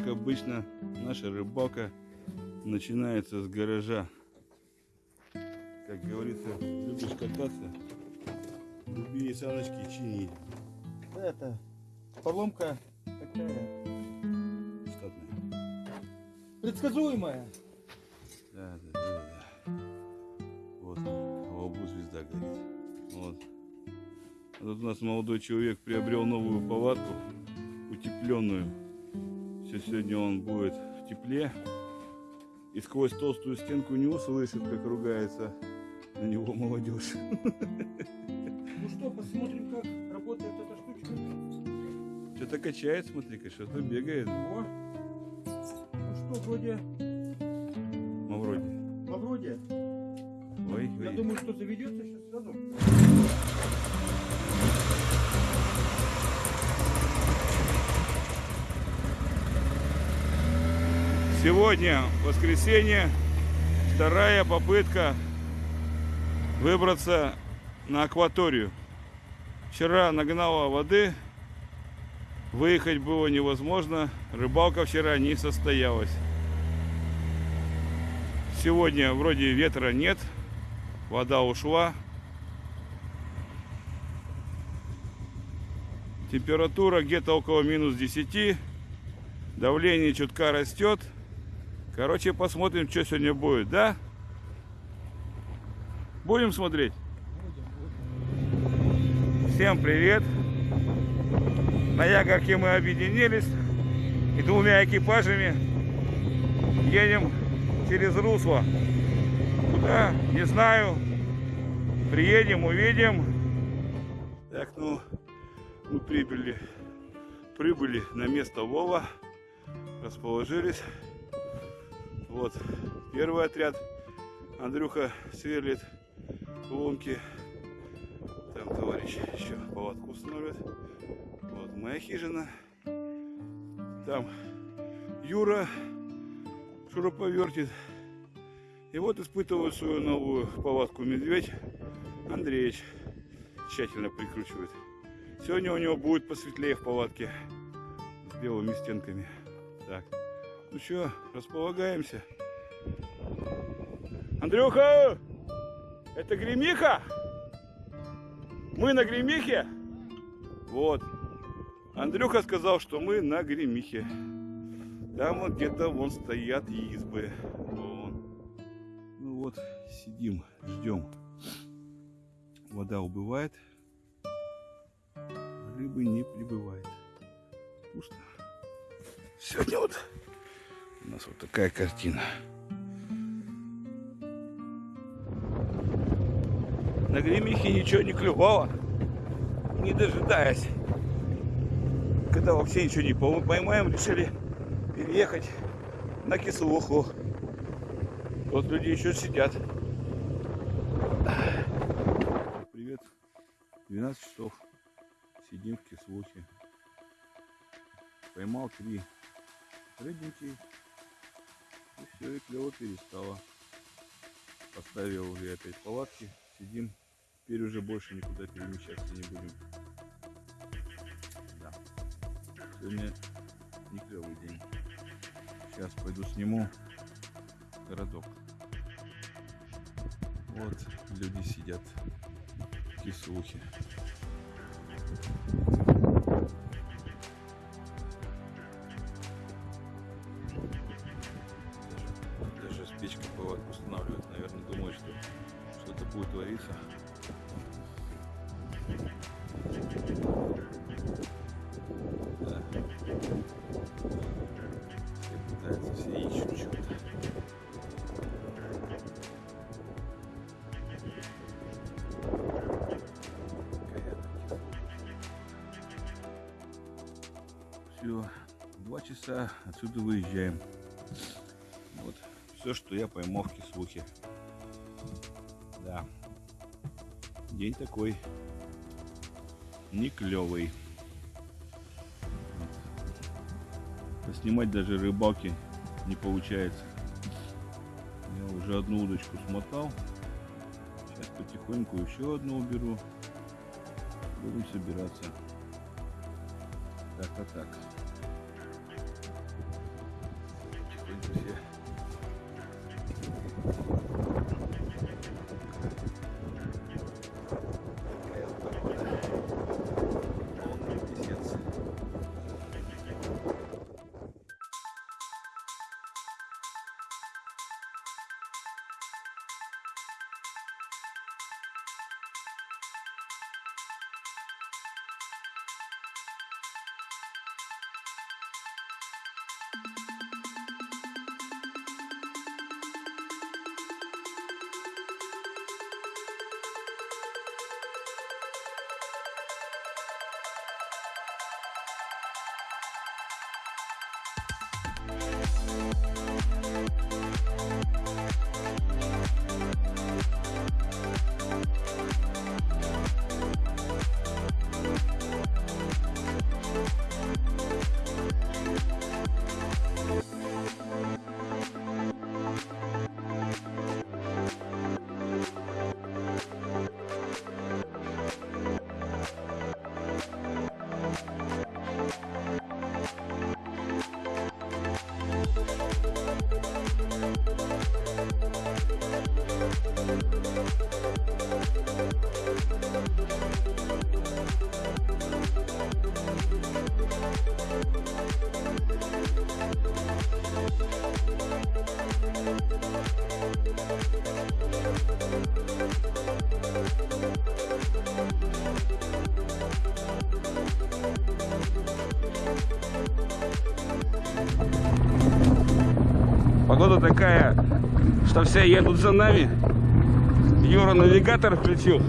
как обычно, наша рыбалка начинается с гаража. Как говорится, любишь кататься, люби и саночки чини. Это поломка такая Штатная. предсказуемая. Да, да, да, да. Вот, в лбу звезда горит. Вот. А тут у нас молодой человек приобрел новую палатку, утепленную. Сегодня он будет в тепле. И сквозь толстую стенку не услышит, как ругается на него молодежь. Ну что, посмотрим, как работает эта штучка. Что-то качает, смотри-ка, что-то бегает. О. Ну что, вроде, Ну, вроде. ну, вроде. Ой, Я ой. думаю, что заведется сейчас сразу. Сегодня воскресенье, вторая попытка выбраться на акваторию. Вчера нагнала воды, выехать было невозможно, рыбалка вчера не состоялась. Сегодня вроде ветра нет, вода ушла. Температура где-то около минус 10, давление чутка растет. Короче, посмотрим, что сегодня будет, да? Будем смотреть? Всем привет! На Ягорке мы объединились и двумя экипажами едем через русло. Куда? Не знаю. Приедем, увидим. Так, ну, мы прибыли, прибыли на место Вова, расположились. Вот первый отряд. Андрюха сверлит ломки. Там товарищ еще палатку установит. Вот моя хижина. Там Юра шуруповертит. И вот испытывает свою новую палатку медведь. Андреевич тщательно прикручивает. Сегодня у него будет посветлее в палатке с белыми стенками. Так. Ну что, располагаемся. Андрюха! Это гремиха? Мы на гремихе? Вот. Андрюха сказал, что мы на гремихе. Там вот где-то вон стоят избы. Вон. Ну вот, сидим, ждем. Вода убывает. Рыбы не прибывает. Пусто. Сегодня вот у нас вот такая картина. На гремихе ничего не клювало, не дожидаясь. Когда вообще ничего не пойм- поймаем, решили переехать на кислуху. Вот люди еще сидят. Привет. 12 часов. Сидим в кислухе. Поймал три рыбненький. Все, и клево перестало. Поставил уже опять палатки. Сидим. Теперь уже больше никуда перемещаться не будем. Да. Сегодня не клевый день. Сейчас пойду сниму городок. Вот люди сидят в печкой палатку устанавливают. Наверное, думают, что что-то будет твориться. Да. Все ищут что-то. Все, два часа отсюда выезжаем. Вот все, что я поймал в кислухе. Да. День такой не клевый. Снимать даже рыбалки не получается. Я уже одну удочку смотал. Сейчас потихоньку еще одну уберу. Будем собираться. Так, а так. Погода такая, что все едут за нами. Юра навигатор включил.